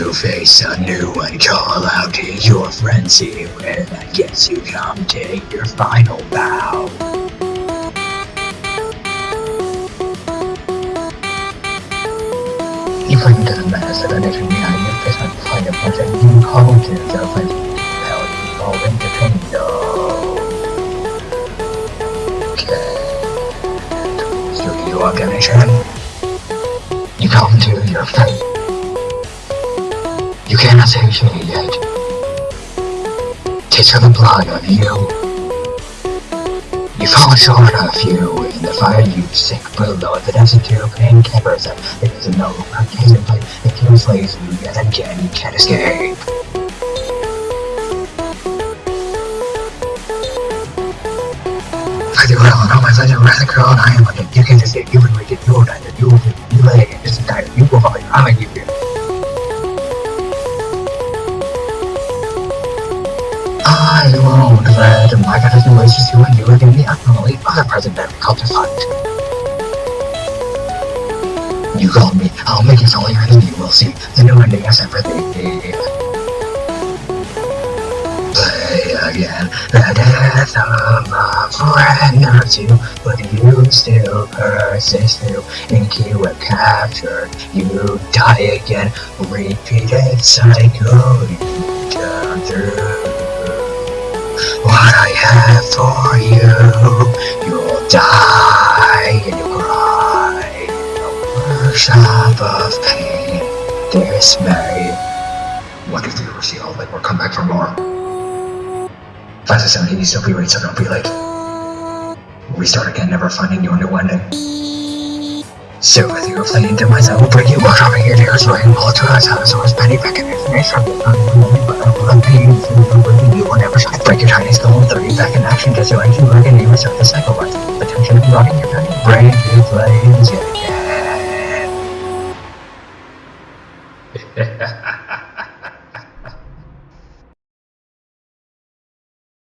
You face a new one, call out to your frenzy, and I guess you come take your final bow. You to the menace of energy behind your face and find a project you call to the frenzy. Hell, you all entertained, Okay. Studio organization. You come to your fate. Cannot save me yet. Taste of the blood of you. You fall short of you in the fire you sink below the desert to pain covers up. It is a no arcane play that can enslave you yet again you can't escape. I do well and all my friends are rather girl and I am like you can't escape you will make it you will die you will you lay it's entire you will fall I'm a you I won't let my congratulations to you and you again the unknowingly other present that to fight. You called me, I'll make it all your enemy, we'll see. The new ending has everything. Play again, the death of a friend or two, but you still persist through. Ink you were captured, you die again, repeated cycle, you turn through what I have for you. You'll die and you'll cry a workshop of pain. Dismay. What if you see all that or come back for more? Five to seven eighty still be late, so don't be late. Restart again, never finding your new ending. So with you playing to myself, bring you over here, there's right and pull to us, how so it's penny back in information from the but I will pain for you will never shine. Break your tiny skull, throw you back in action, just so can work and you restart the cycle with attention and rotting your tiny brain to flames yet again.